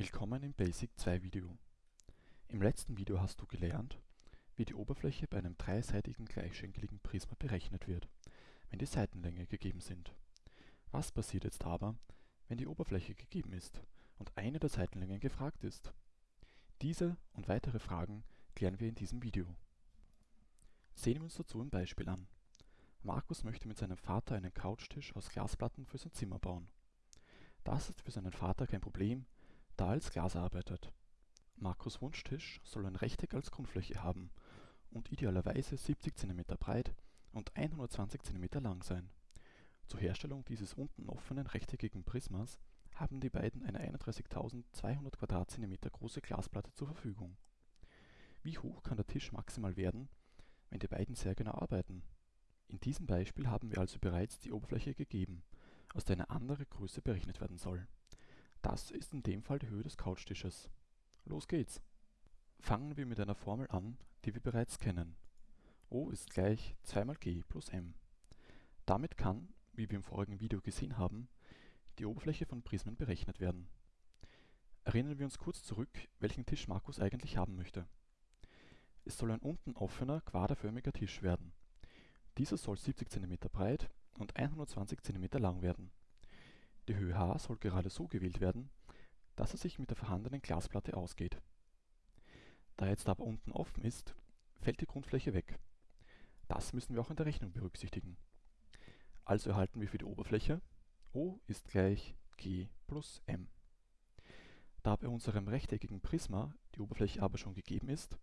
Willkommen im Basic 2 Video. Im letzten Video hast du gelernt, wie die Oberfläche bei einem dreiseitigen gleichschenkeligen Prisma berechnet wird, wenn die Seitenlänge gegeben sind. Was passiert jetzt aber, wenn die Oberfläche gegeben ist und eine der Seitenlängen gefragt ist? Diese und weitere Fragen klären wir in diesem Video. Sehen wir uns dazu ein Beispiel an. Markus möchte mit seinem Vater einen Couchtisch aus Glasplatten für sein Zimmer bauen. Das ist für seinen Vater kein Problem, da als Glas arbeitet. Markus Wunschtisch soll ein Rechteck als Grundfläche haben und idealerweise 70 cm breit und 120 cm lang sein. Zur Herstellung dieses unten offenen rechteckigen Prismas haben die beiden eine 31.200 Quadratzentimeter große Glasplatte zur Verfügung. Wie hoch kann der Tisch maximal werden, wenn die beiden sehr genau arbeiten? In diesem Beispiel haben wir also bereits die Oberfläche gegeben, aus der eine andere Größe berechnet werden soll das ist in dem Fall die Höhe des Couchtisches. Los geht's! Fangen wir mit einer Formel an, die wir bereits kennen. O ist gleich 2 mal g plus m. Damit kann, wie wir im vorigen Video gesehen haben, die Oberfläche von Prismen berechnet werden. Erinnern wir uns kurz zurück, welchen Tisch Markus eigentlich haben möchte. Es soll ein unten offener, quaderförmiger Tisch werden. Dieser soll 70 cm breit und 120 cm lang werden die Höhe h soll gerade so gewählt werden, dass er sich mit der vorhandenen Glasplatte ausgeht. Da jetzt aber unten offen ist, fällt die Grundfläche weg. Das müssen wir auch in der Rechnung berücksichtigen. Also erhalten wir für die Oberfläche O ist gleich G plus M. Da bei unserem rechteckigen Prisma die Oberfläche aber schon gegeben ist,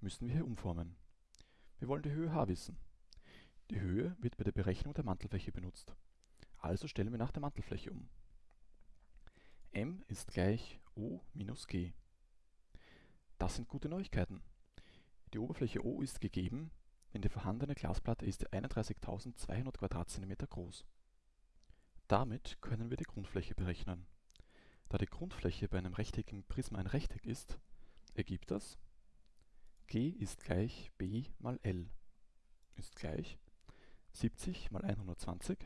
müssen wir hier umformen. Wir wollen die Höhe h wissen. Die Höhe wird bei der Berechnung der Mantelfläche benutzt also stellen wir nach der Mantelfläche um. m ist gleich O minus g. Das sind gute Neuigkeiten. Die Oberfläche O ist gegeben, denn die vorhandene Glasplatte ist 31.200 Quadratzentimeter groß. Damit können wir die Grundfläche berechnen. Da die Grundfläche bei einem rechteckigen Prisma ein Rechteck ist, ergibt das g ist gleich b mal l ist gleich 70 mal 120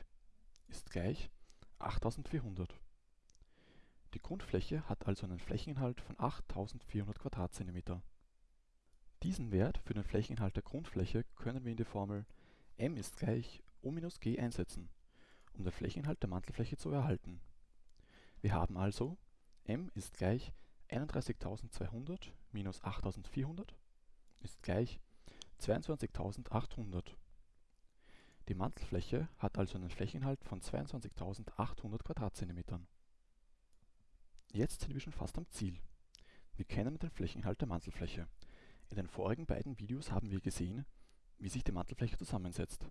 ist gleich 8400. Die Grundfläche hat also einen Flächeninhalt von 8400 Quadratzentimeter. Diesen Wert für den Flächeninhalt der Grundfläche können wir in die Formel m ist gleich O minus g einsetzen, um den Flächeninhalt der Mantelfläche zu erhalten. Wir haben also m ist gleich 31.200 minus 8.400 ist gleich 22.800 die Mantelfläche hat also einen Flächeninhalt von 22.800 Quadratzentimetern. Jetzt sind wir schon fast am Ziel. Wir kennen den Flächeninhalt der Mantelfläche. In den vorigen beiden Videos haben wir gesehen, wie sich die Mantelfläche zusammensetzt.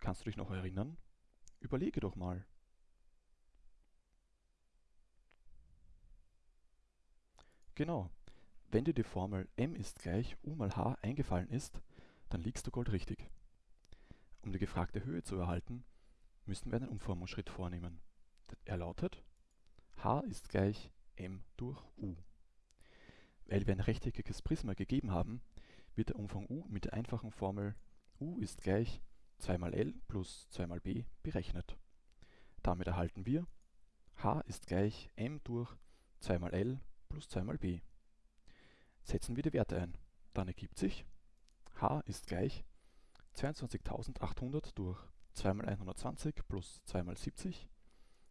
Kannst du dich noch erinnern? Überlege doch mal. Genau, wenn dir die Formel m ist gleich u mal h eingefallen ist, dann liegst du goldrichtig. Um die gefragte Höhe zu erhalten, müssen wir einen Umformungsschritt vornehmen. Er lautet h ist gleich m durch u. Weil wir ein rechteckiges Prisma gegeben haben, wird der Umfang u mit der einfachen Formel u ist gleich 2 mal l plus 2 mal b berechnet. Damit erhalten wir h ist gleich m durch 2 mal l plus 2 mal b. Setzen wir die Werte ein, dann ergibt sich h ist gleich 22.800 durch 2 mal 120 plus 2 mal 70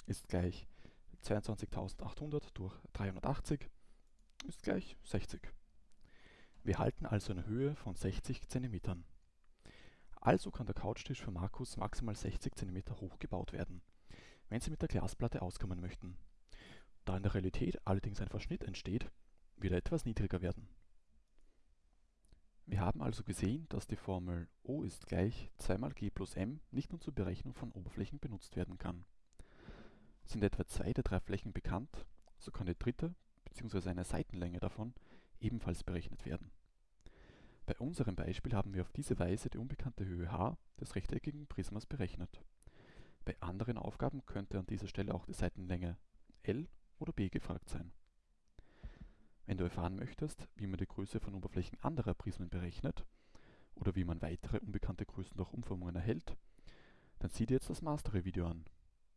ist gleich 22.800 durch 380 ist gleich 60. Wir halten also eine Höhe von 60 cm. Also kann der Couchtisch für Markus maximal 60 cm hoch gebaut werden, wenn Sie mit der Glasplatte auskommen möchten. Da in der Realität allerdings ein Verschnitt entsteht, wird er etwas niedriger werden wir haben also gesehen, dass die Formel O ist gleich 2 mal g plus m nicht nur zur Berechnung von Oberflächen benutzt werden kann. Sind etwa zwei der drei Flächen bekannt, so kann die dritte bzw. eine Seitenlänge davon ebenfalls berechnet werden. Bei unserem Beispiel haben wir auf diese Weise die unbekannte Höhe h des rechteckigen Prismas berechnet. Bei anderen Aufgaben könnte an dieser Stelle auch die Seitenlänge L oder B gefragt sein wenn du erfahren möchtest, wie man die Größe von Oberflächen anderer Prismen berechnet oder wie man weitere unbekannte Größen durch Umformungen erhält, dann sieh dir jetzt das Mastery-Video an